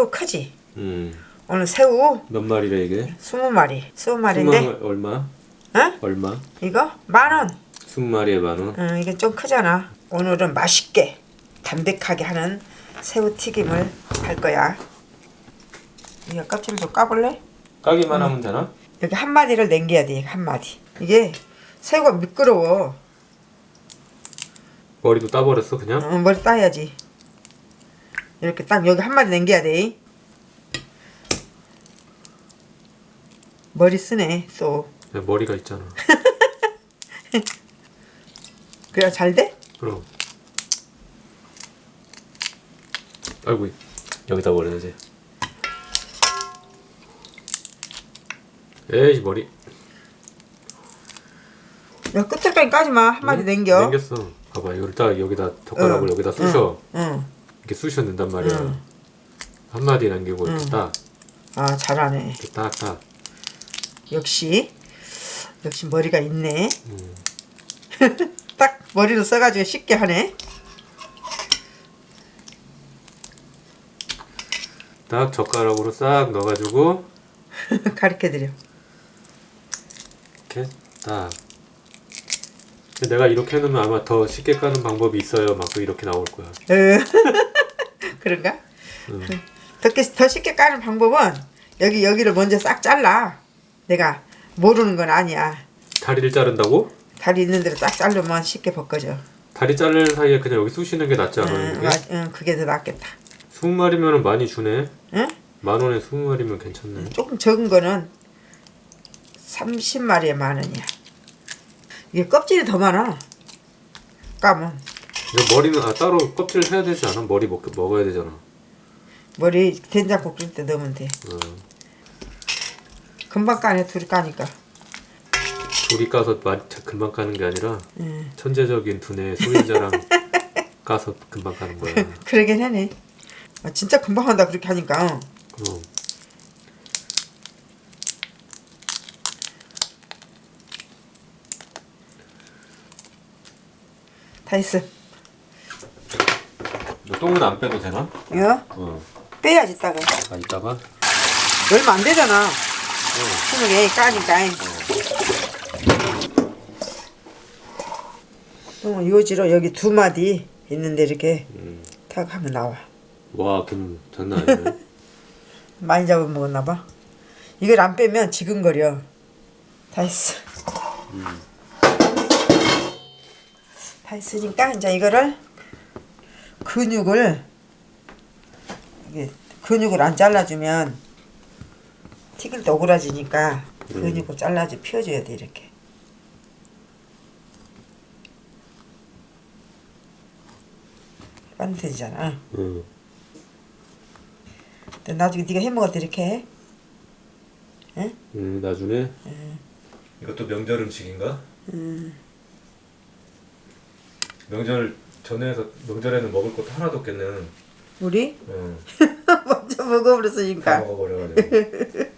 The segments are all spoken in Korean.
새우 크지? 음. 오늘 새우 몇 마리래 이게? 20마리 20마리인데 20마리 얼마? 어? 얼마? 이거 만원 20마리에 만 원. 응, 이게 좀 크잖아 오늘은 맛있게 담백하게 하는 새우 튀김을 할 거야 이거 껍질 좀 까볼래? 까기만 하면 되나? 여기 한 마디를 남겨야 돼, 한 마디. 이게 새우가 미끄러워. 머리도 따버렸어 그냥? 어, 머리 따야지. 이렇게 딱 여기 한 마디 남겨야 돼. 머리 쓰네, 또. 야, 머리가 있잖아. 그래야 잘 돼? 그럼. 아이고 여기다 버려야지. 에이 머리. 야, 끝에까지 까지 마. 한 마디 응? 남겨. 남겼어. 봐봐 이걸 딱 여기다 젓가락을 응. 여기다 쑤셔. 응. 이렇게 쑤셔낸단 말이야. 응. 한 마디 남기고 이렇게 응. 딱 아, 잘하네. 이렇게 딱 딱. 역시. 역시 머리가 있네. 음. 딱 머리로 써가지고 쉽게 하네. 딱 젓가락으로 싹 넣어가지고 가르쳐드려. 이렇게 딱. 내가 이렇게 해놓으면 아마 더 쉽게 까는 방법이 있어요. 막 이렇게 나올 거야. 어. 그런가? 응. 더, 쉽게- 더 쉽게 까는 방법은 여기 여기를 먼저 싹 잘라. 내가 모르는 건 아니야. 다리를 자른다고? 다리 있는 대로 딱 자르면 쉽게 벗겨져. 다리 자르는 사이에 그냥 여기 쑤시는 게 낫지 않아요? 응, 이게? 맞- 응, 그게 더 낫겠다. 20마리면 많이 주네. 응? 만 원에 20마리면 괜찮네. 조금 적은 거는 30마리에 만 원이야. 이게 껍질이 더 많아. 까면 이거 머리는 아 따로 껍질 해야 되지 않아? 머리 먹, 먹어야 되잖아. 머리 된장국 끓일 때 넣으면 돼. 어. 금방 까네 둘이 까니까. 둘이 까서 마, 금방 까는 게 아니라 응. 천재적인 두뇌 소유자랑 까서 금방 까는 거야. 그러긴 하네. 아, 진짜 금방 한다 그렇게 하니까. 그 다 했어. 너 똥은 안 빼도 되나? 이거 어. 빼야지 따가. 아 이따가 얼마 안 되잖아. 스무 개 까니까. 어, 요지로 여기 두 마디 있는데 이렇게 음. 탁 하면 나와. 와, 그럼 장난 아니네. 많이 잡아먹었나 봐. 이걸 안 빼면 지근거려. 다 했어. 다 했으니까 이제 이거를 근육을 이게 근육을 안 잘라주면 튀길 때 오그라지니까 근육을 잘라줘 펴줘야 돼 이렇게. 반듯해지잖아. 응. 근데 나중에 네가 해먹을 때 이렇게 해. 응? 음, 나중에 이것도 명절 음식인가? 명절 전에서 명절에는 먹을 것도 하나도 없겠네. 우리 응. 먼저 다 먹어버렸으니까 먹어버려가지고.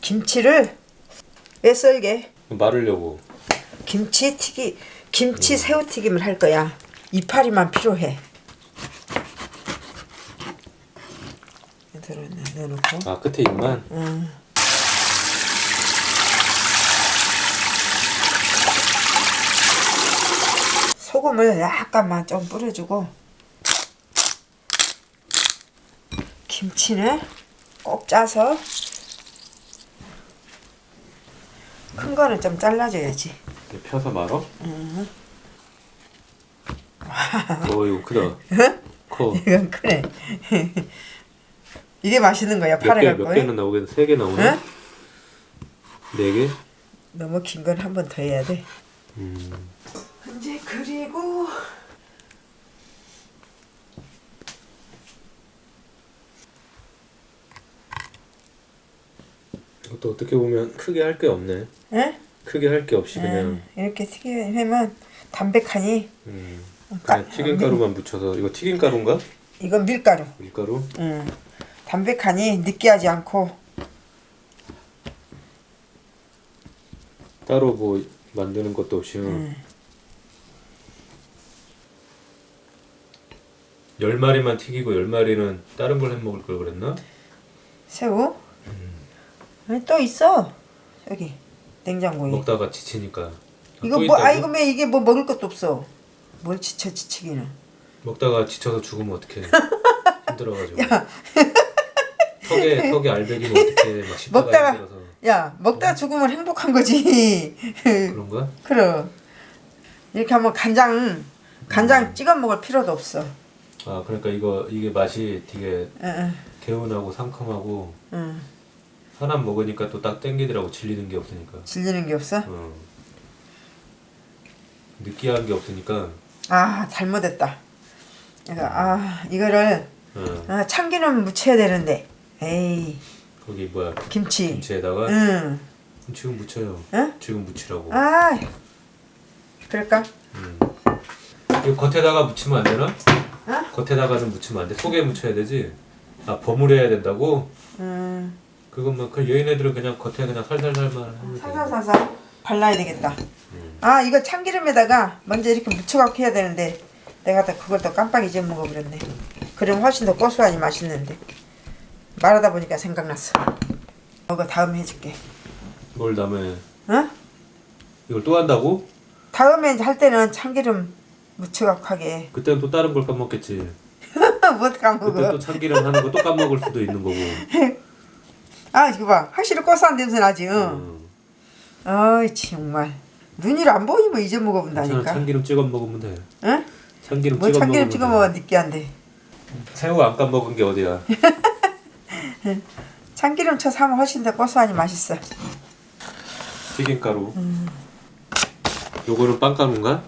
김치를 왜 썰게? 마르려고. 김치 튀기 김치 새우 튀김을 할 거야. 이파리만 필요해. 들어 넣어놓고. 아 끝에 입만. 응. 소금을 약간만 좀 뿌려주고 김치는 꼭 짜서 큰 거는 좀 잘라줘야지. 펴서 말어? 어 이거 크다. 커. 이건 크네. 이게 맛있는 거야. 몇 개, 파래 몇. 개는 나오겠네? 세개 나오네? 응? 네 개? 너무 긴 건 한 번 더 해야 돼. 음. 이제 그리고 이것도 어떻게 보면 크게 할 게 없네 응? 크게 할 게 없이 그냥 이렇게 튀기면 담백하니 음. 어, 그냥 아, 튀김가루만 밀... 묻혀서 이거 튀김가루인가? 이건 밀가루 밀가루? 응 담백하니 느끼하지 않고 따로 뭐 만드는 것도 없이 응. 열 마리만 튀기고 열 마리는 다른 걸 해먹을 걸 그랬나? 새우? 음. 아니 또 있어 여기 냉장고에 먹다가 지치니까 아, 이거 뭐, 아 이거 왜 이게 뭐 먹을 것도 없어 뭘 지쳐 지치기는 먹다가 지쳐서 죽으면 어떡해 힘들어가지고 턱에 턱에 알배기면 어떡해 막 먹다가 힘들어서. 야 먹다가 어? 죽으면 행복한 거지 그런가? 그럼 이렇게 한번 간장 간장 음. 찍어 먹을 필요도 없어 아 그러니까 이거 이게 맛이 되게 응, 개운하고 상큼하고 응. 사람 먹으니까 또 딱 땡기더라고 질리는 게 없으니까. 질리는 게 없어 어. 느끼한 게 없으니까. 아 잘못했다 이거 아 이거를 어. 아, 참기름 묻혀야 되는데 에이 거기 뭐야 김치 김치에다가 응 지금 묻혀요. 응? 지금 묻히라고. 아 그럴까 음. 이거 겉에다가 묻히면 안 되나? 어? 겉에다가는 묻히면 안 돼. 속에 묻혀야 되지. 아 버무려야 된다고? 음 그것만 그 여인애들은 그냥 겉에 그냥 살살살만. 살살살살 발라야 되겠다 음. 아 이거 참기름에다가 먼저 이렇게 묻혀갖고 해야 되는데 내가 또 그걸 또 깜빡 잊어먹어 버렸네 그럼 훨씬 더 고소하니 맛있는데 말하다 보니까 생각났어 이거 다음에 해줄게 뭘 다음에 어? 이걸 또 한다고? 다음에 할 때는 참기름 묻혀갖고 하게 그때는 또 다른 걸 까먹겠지. 못 그때 까먹어 또 참기름 하는 거 또 까먹을 수도 있는 거고. 아 이거 봐 확실히 고소한 냄새 나지 응? 음. 어이 정말 눈이로 안 보이면 괜찮아 잊어먹어본다니까 참기름 찍어 먹으면 돼. 응? 참기름 뭐 찍어 참기름 먹으면 찍어 돼. 먹어 느끼한데 새우 안 까먹은 게 어디야? 참기름 쳐 사면 훨씬 더 고소하니 맛있어 튀김가루. 음. 요거는 빵가루인가?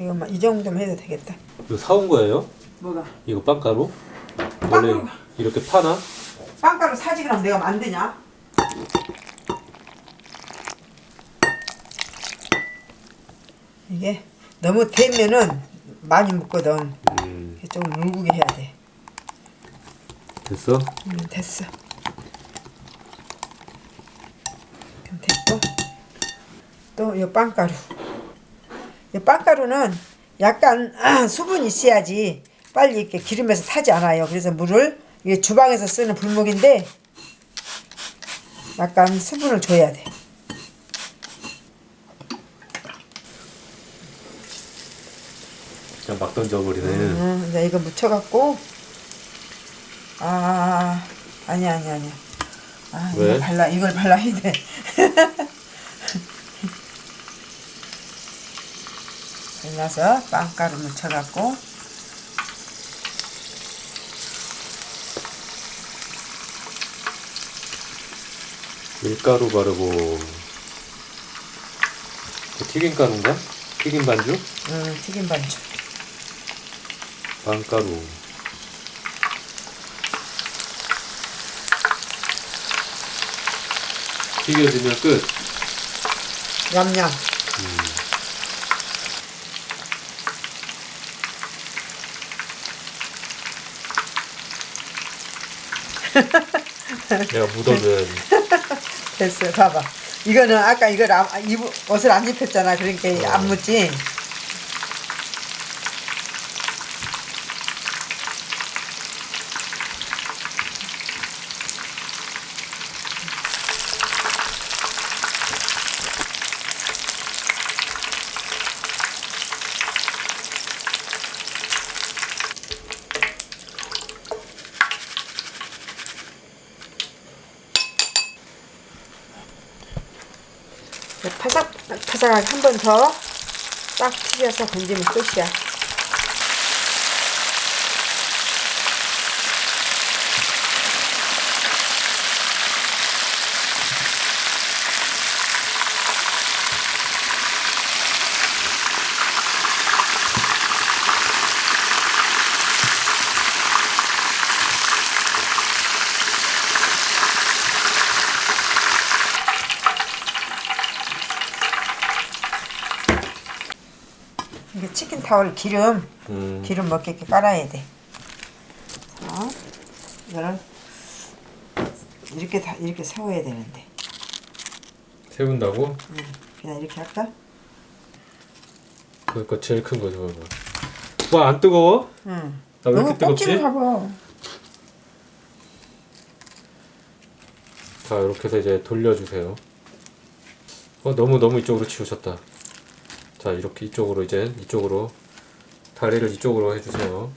이거 막이 정도면 해도 되겠다 이거 사온 거예요? 뭐가? 이거 빵가루? 원래 빵가루. 이렇게 파나? 빵가루 사지 그럼 내가 만드냐? 이게 너무 되면은 많이 묻거든 음, 조금 울고게 해야 돼 됐어? 음, 됐어 그럼 됐고 또 이 빵가루 이 빵가루는 약간 수분이 있어야지 빨리 이렇게 기름에서 타지 않아요. 그래서 물을 이게 주방에서 쓰는 불목인데 약간 수분을 줘야 돼. 그냥 막 던져버리네. 음, 이제 이거 묻혀갖고. 아 아니 아니 아니. 아 왜? 이걸 발라 이걸 발라야 돼 발라서 빵가루 묻혀갖고. 밀가루 바르고. 그 튀김가루인가? 튀김 반죽? 음, 튀김 반죽. 빵가루. 튀겨지면 끝. 냠냠 내가 묻어줘야지 됐어 봐봐. 이거는 아까 이걸 안, 입, 옷을 안 입혔잖아. 그러니까 안 묻지 파삭 파삭하게 한번 더 딱 튀겨서 건지면 끝이야. 타월 기름 음, 기름 먹게끔 깔아야 돼. 자, 이거를 이렇게 다 이렇게 세워야 되는데 세운다고? 응, 그냥 이렇게 할까? 그거 제일 큰거 저거 와안 뜨거워? 응. 나왜 너무 이렇게 뜨겁지? 잡아. 자 이렇게 해서 이제 돌려주세요. 어 너무 너무 이쪽으로 치우셨다. 자 이렇게 이쪽으로 이제 이쪽으로 다리를 이쪽으로 해주세요.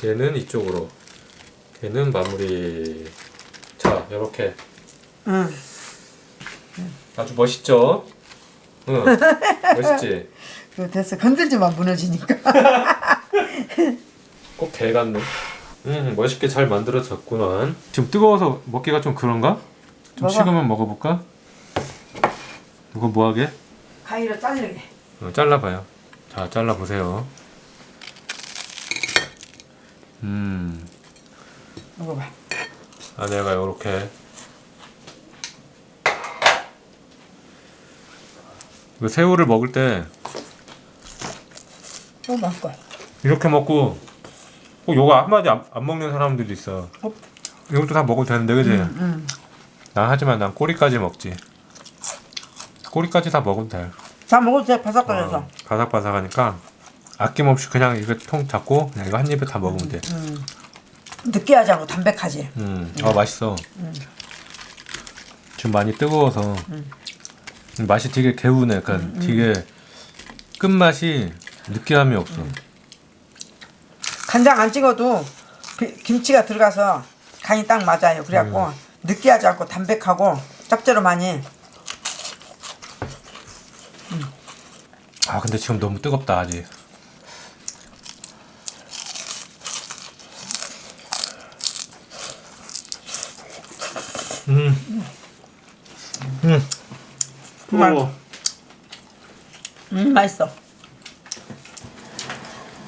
걔는 이쪽으로. 걔는 마무리. 자 이렇게 응. 아주 멋있죠? 응 멋있지? 그 됐어. 건들지만 무너지니까. 꼭 개 같네. 음 멋있게 잘 만들어졌구만. 지금 뜨거워서 먹기가 좀 그런가? 좀 먹어. 식으면 먹어볼까? 이거 뭐하게? 가위로 자르게. 어, 잘라봐요. 자, 잘라보세요. 음, 먹어봐. 안에가 요렇게. 그 새우를 먹을 때 너무 맛있어. 이렇게 먹고 꼭 요거 한마디 안, 안 먹는 사람들도 있어. 어? 이것도 다 먹어도 되는데, 그지? 응. 난 하지만 난 꼬리까지 먹지. 꼬리까지 다 먹으면 돼. 다 돼. 바삭거려서. 어, 바삭바삭하니까 아낌없이 그냥 이거 통 잡고 그냥 이거 한 입에 다 먹으면 돼. 음. 느끼하지 않고 담백하지. 음, 아 맛있어. 지금 많이 뜨거워서 맛이 되게 개운해. 약간 되게 끝맛이 느끼함이 없어. 간장 안 찍어도 비- 김치가 들어가서 간이 딱 맞아요. 그래갖고 느끼하지 않고 담백하고 짭조름하니 아 근데 지금 너무 뜨겁다 아직. 음. 음. 어. 음, 맛있어.